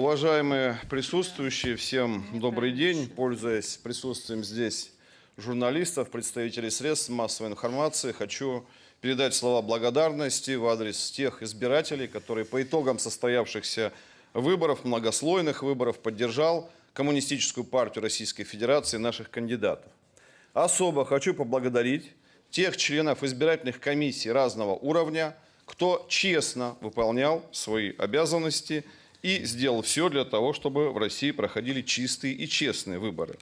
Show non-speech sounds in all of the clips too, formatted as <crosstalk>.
Уважаемые присутствующие, всем добрый день. Пользуясь присутствием здесь журналистов, представителей средств массовой информации, хочу передать слова благодарности в адрес тех избирателей, которые по итогам состоявшихся выборов, многослойных выборов, поддержал Коммунистическую партию Российской Федерации наших кандидатов. Особо хочу поблагодарить тех членов избирательных комиссий разного уровня, кто честно выполнял свои обязанности и сделал все для того, чтобы в России проходили чистые и честные выборы.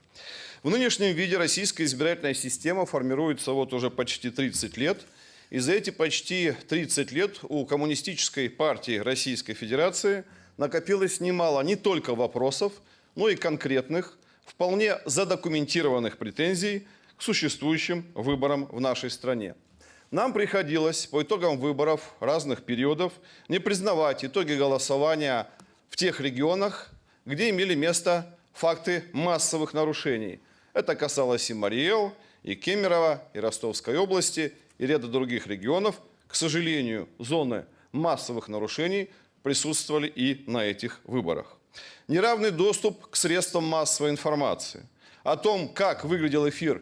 В нынешнем виде российская избирательная система формируется вот уже почти 30 лет. И за эти почти 30 лет у Коммунистической партии Российской Федерации накопилось немало не только вопросов, но и конкретных, вполне задокументированных претензий к существующим выборам в нашей стране. Нам приходилось по итогам выборов разных периодов не признавать итоги голосования в тех регионах, где имели место факты массовых нарушений. Это касалось и Мариэл, и Кемерово, и Ростовской области, и ряда других регионов. К сожалению, зоны массовых нарушений присутствовали и на этих выборах. Неравный доступ к средствам массовой информации. О том, как выглядел эфир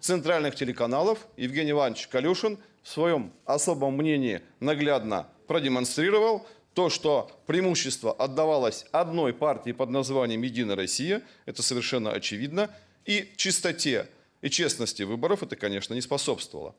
центральных телеканалов, Евгений Иванович Калюшин в своем особом мнении наглядно продемонстрировал – то, что преимущество отдавалось одной партии под названием «Единая Россия», это совершенно очевидно, и чистоте и честности выборов это, конечно, не способствовало.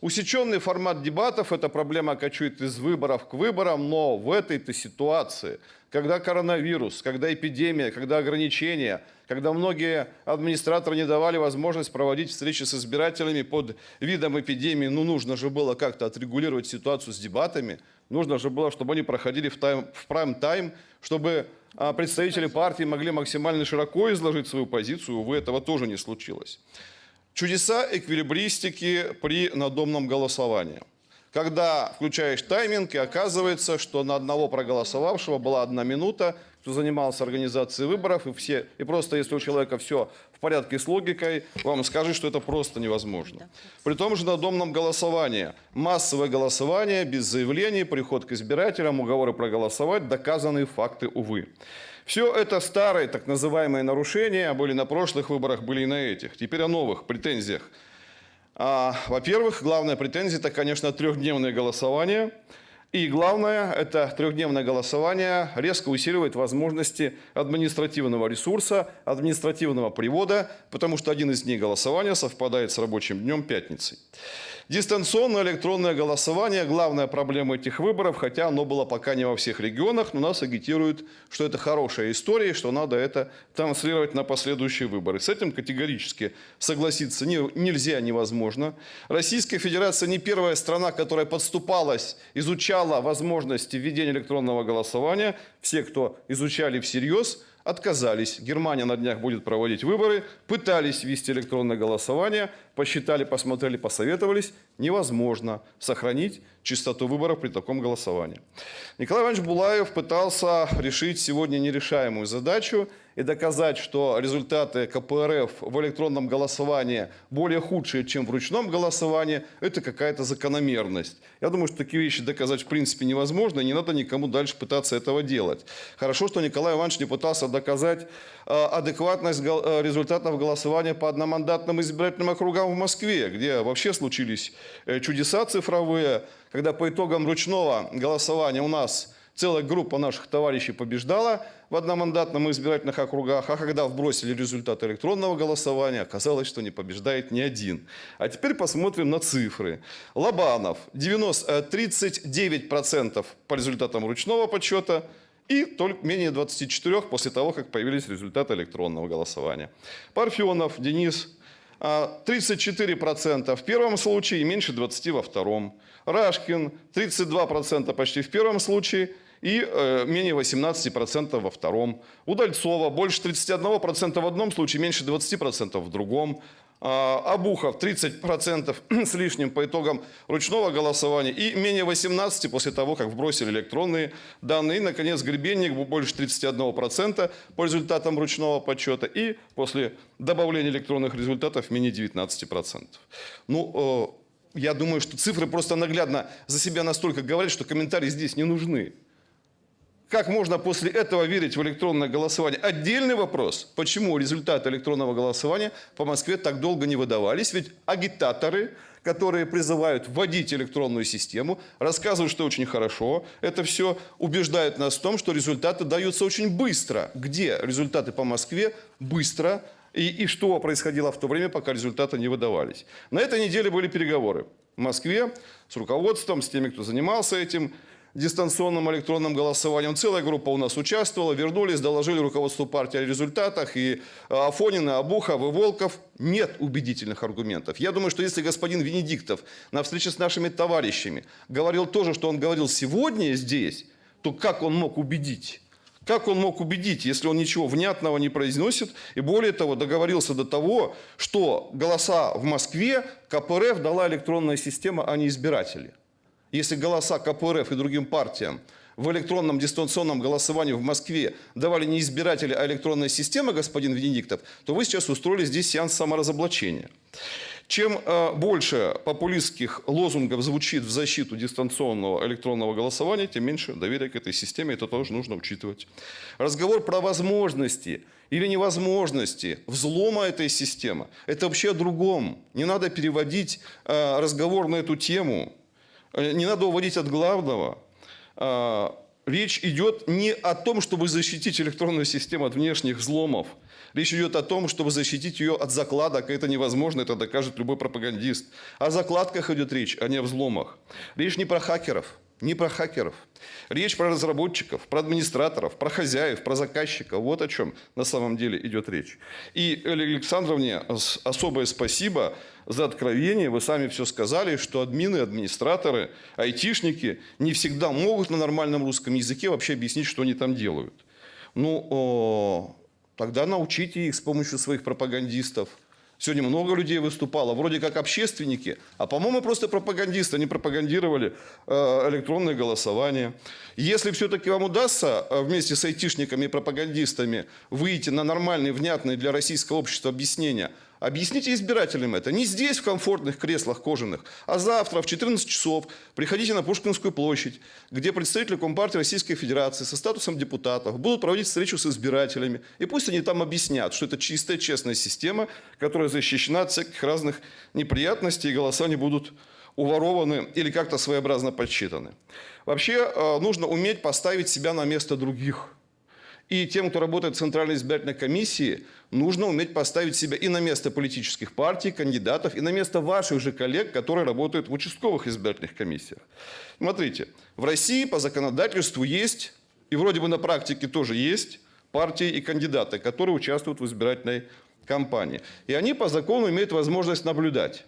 Усеченный формат дебатов – это проблема кочует из выборов к выборам, но в этой-то ситуации, когда коронавирус, когда эпидемия, когда ограничения, когда многие администраторы не давали возможность проводить встречи с избирателями под видом эпидемии, ну нужно же было как-то отрегулировать ситуацию с дебатами, Нужно же было, чтобы они проходили в, тайм, в прайм-тайм, чтобы а, представители партии могли максимально широко изложить свою позицию. Увы, этого тоже не случилось. Чудеса эквилибристики при надомном голосовании. Когда включаешь тайминг, и оказывается, что на одного проголосовавшего была одна минута, кто занимался организацией выборов, и, все, и просто если у человека все в порядке с логикой, вам скажет, что это просто невозможно. При том же на домном голосовании. Массовое голосование, без заявлений, приход к избирателям, уговоры проголосовать, доказанные факты, увы. Все это старые так называемые нарушения были на прошлых выборах, были и на этих. Теперь о новых претензиях. А, Во-первых, главная претензия – это, конечно, трехдневное голосование – и главное, это трехдневное голосование резко усиливает возможности административного ресурса, административного привода, потому что один из дней голосования совпадает с рабочим днем пятницы. Дистанционное электронное голосование – главная проблема этих выборов, хотя оно было пока не во всех регионах, но нас агитируют, что это хорошая история, и что надо это транслировать на последующие выборы. С этим категорически согласиться не, нельзя, невозможно. Российская Федерация не первая страна, которая подступалась, изучала возможности введения электронного голосования. Все, кто изучали всерьез, отказались. Германия на днях будет проводить выборы, пытались ввести электронное голосование, посчитали, посмотрели, посоветовались. Невозможно сохранить чистоту выборов при таком голосовании. Николай Иванович Булаев пытался решить сегодня нерешаемую задачу и доказать, что результаты КПРФ в электронном голосовании более худшие, чем в ручном голосовании, это какая-то закономерность. Я думаю, что такие вещи доказать в принципе невозможно, и не надо никому дальше пытаться этого делать. Хорошо, что Николай Иванович не пытался доказать адекватность э, результатов голосования по одномандатным избирательным округам в Москве, где вообще случились э, чудеса цифровые, когда по итогам ручного голосования у нас целая группа наших товарищей побеждала в одномандатном избирательных округах, а когда вбросили результаты электронного голосования, оказалось, что не побеждает ни один. А теперь посмотрим на цифры. Лобанов 90, 39% э, по результатам ручного подсчета, и только менее 24 после того, как появились результаты электронного голосования. Парфенов Денис 34% а, в первом случае и меньше 20% во втором. Рашкин 32% почти в первом случае и э, менее 18% во втором. Удальцова больше 31% в одном случае, меньше 20% в другом. А, Абухов 30% <clears throat> с лишним по итогам ручного голосования и менее 18% после того, как вбросили электронные данные. И, наконец, Гребенник больше 31% по результатам ручного подсчета и после добавления электронных результатов менее 19%. Ну, э, я думаю, что цифры просто наглядно за себя настолько говорят, что комментарии здесь не нужны. Как можно после этого верить в электронное голосование? Отдельный вопрос, почему результаты электронного голосования по Москве так долго не выдавались? Ведь агитаторы, которые призывают вводить электронную систему, рассказывают, что очень хорошо. Это все убеждает нас в том, что результаты даются очень быстро. Где результаты по Москве быстро и, и что происходило в то время, пока результаты не выдавались. На этой неделе были переговоры в Москве с руководством, с теми, кто занимался этим дистанционным электронным голосованием. Целая группа у нас участвовала, вернулись, доложили руководству партии о результатах. И а, Афонин, и Абухов, и Волков. Нет убедительных аргументов. Я думаю, что если господин Венедиктов на встрече с нашими товарищами говорил то же, что он говорил сегодня здесь, то как он мог убедить? Как он мог убедить, если он ничего внятного не произносит? И более того, договорился до того, что голоса в Москве КПРФ дала электронная система, а не избиратели если голоса КПРФ и другим партиям в электронном дистанционном голосовании в Москве давали не избиратели, а электронная система, господин Венедиктов, то вы сейчас устроили здесь сеанс саморазоблачения. Чем э, больше популистских лозунгов звучит в защиту дистанционного электронного голосования, тем меньше доверия к этой системе. Это тоже нужно учитывать. Разговор про возможности или невозможности взлома этой системы – это вообще о другом. Не надо переводить э, разговор на эту тему не надо уводить от главного. А, речь идет не о том, чтобы защитить электронную систему от внешних взломов. Речь идет о том, чтобы защитить ее от закладок. Это невозможно, это докажет любой пропагандист. О закладках идет речь, а не о взломах. Речь не про хакеров не про хакеров. Речь про разработчиков, про администраторов, про хозяев, про заказчиков. Вот о чем на самом деле идет речь. И Элле Александровне особое спасибо за откровение. Вы сами все сказали, что админы, администраторы, айтишники не всегда могут на нормальном русском языке вообще объяснить, что они там делают. Ну, тогда научите их с помощью своих пропагандистов – Сегодня много людей выступало, вроде как общественники, а по-моему просто пропагандисты. Они пропагандировали э, электронное голосование. Если все-таки вам удастся э, вместе с айтишниками и пропагандистами выйти на нормальные, внятные для российского общества объяснения – Объясните избирателям это. Не здесь, в комфортных креслах кожаных, а завтра в 14 часов приходите на Пушкинскую площадь, где представители Компартии Российской Федерации со статусом депутатов будут проводить встречу с избирателями. И пусть они там объяснят, что это чистая, честная система, которая защищена от всяких разных неприятностей, и голоса не будут уворованы или как-то своеобразно подсчитаны. Вообще э, нужно уметь поставить себя на место других – и тем, кто работает в Центральной избирательной комиссии, нужно уметь поставить себя и на место политических партий, кандидатов, и на место ваших же коллег, которые работают в участковых избирательных комиссиях. Смотрите, в России по законодательству есть, и вроде бы на практике тоже есть, партии и кандидаты, которые участвуют в избирательной кампании. И они по закону имеют возможность наблюдать.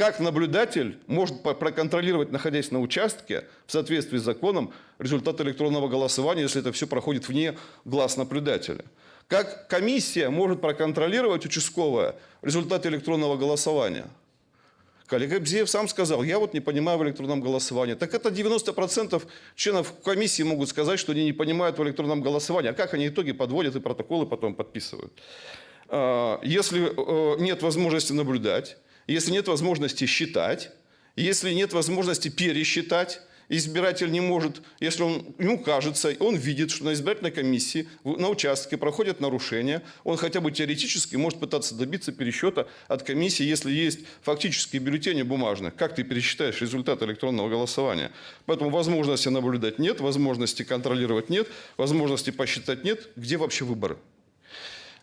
Как наблюдатель может проконтролировать, находясь на участке, в соответствии с законом, результат электронного голосования, если это все проходит вне глаз наблюдателя? Как комиссия может проконтролировать участковое результат электронного голосования? Коллега Бзеев сам сказал, я вот не понимаю в электронном голосовании. Так это 90% членов комиссии могут сказать, что они не понимают в электронном голосовании. А как они итоги подводят и протоколы потом подписывают? А, если э, нет возможности наблюдать, если нет возможности считать, если нет возможности пересчитать, избиратель не может, если он, ему кажется, он видит, что на избирательной комиссии, на участке проходят нарушения, он хотя бы теоретически может пытаться добиться пересчета от комиссии, если есть фактические бюллетени бумажные. Как ты пересчитаешь результат электронного голосования? Поэтому возможности наблюдать нет, возможности контролировать нет, возможности посчитать нет. Где вообще выборы?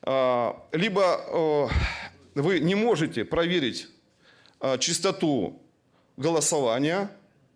А, либо вы не можете проверить а, чистоту голосования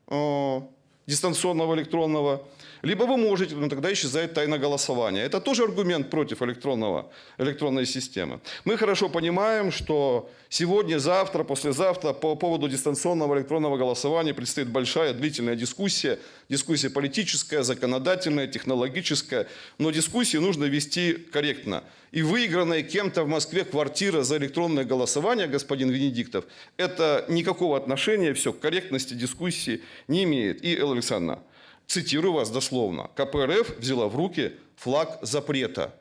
а, дистанционного электронного, либо вы можете, но тогда исчезает тайна голосования. Это тоже аргумент против электронного, электронной системы. Мы хорошо понимаем, что сегодня, завтра, послезавтра по поводу дистанционного электронного голосования предстоит большая длительная дискуссия. Дискуссия политическая, законодательная, технологическая. Но дискуссии нужно вести корректно. И выигранная кем-то в Москве квартира за электронное голосование, господин Венедиктов, это никакого отношения, все, к корректности дискуссии не имеет. И, Элла Александровна, цитирую вас дословно, КПРФ взяла в руки флаг запрета.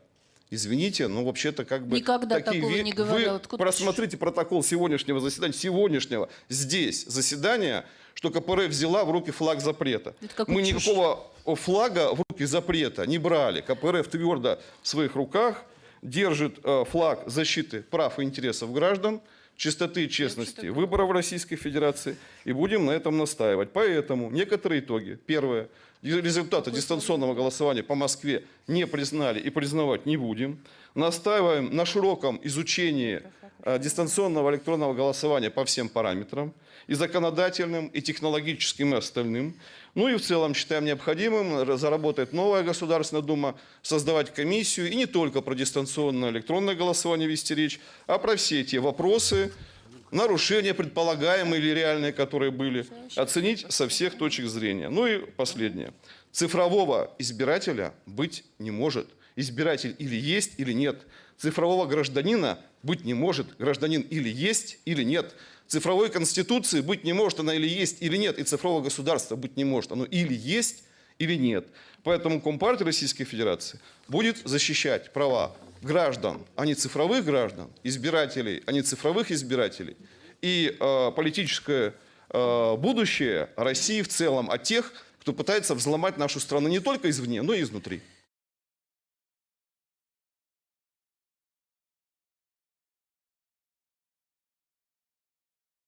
Извините, но вообще-то как бы... Никогда такие такого ве- не говорил. Вы Откуда просмотрите протокол сегодняшнего заседания, сегодняшнего здесь заседания, что КПРФ взяла в руки флаг запрета. Мы чушь. никакого флага в руки запрета не брали. КПРФ твердо в своих руках держит э, флаг защиты прав и интересов граждан, чистоты и честности выборов Российской Федерации, и будем на этом настаивать. Поэтому некоторые итоги. Первое. Результаты дистанционного голосования по Москве не признали и признавать не будем. Настаиваем на широком изучении дистанционного электронного голосования по всем параметрам, и законодательным, и технологическим, и остальным. Ну и в целом считаем необходимым заработать новая Государственная Дума, создавать комиссию, и не только про дистанционное электронное голосование вести речь, а про все те вопросы, нарушения предполагаемые или реальные, которые были, оценить со всех точек зрения. Ну и последнее. Цифрового избирателя быть не может. Избиратель или есть, или нет. Цифрового гражданина быть не может. Гражданин или есть, или нет. Цифровой конституции быть не может, она или есть, или нет. И цифрового государства быть не может. Оно или есть, или нет. Поэтому Компартия Российской Федерации будет защищать права граждан, а не цифровых граждан, избирателей, а не цифровых избирателей, и э, политическое э, будущее России в целом от тех, кто пытается взломать нашу страну не только извне, но и изнутри.